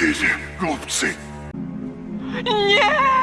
Кизи, глупцы. Нет!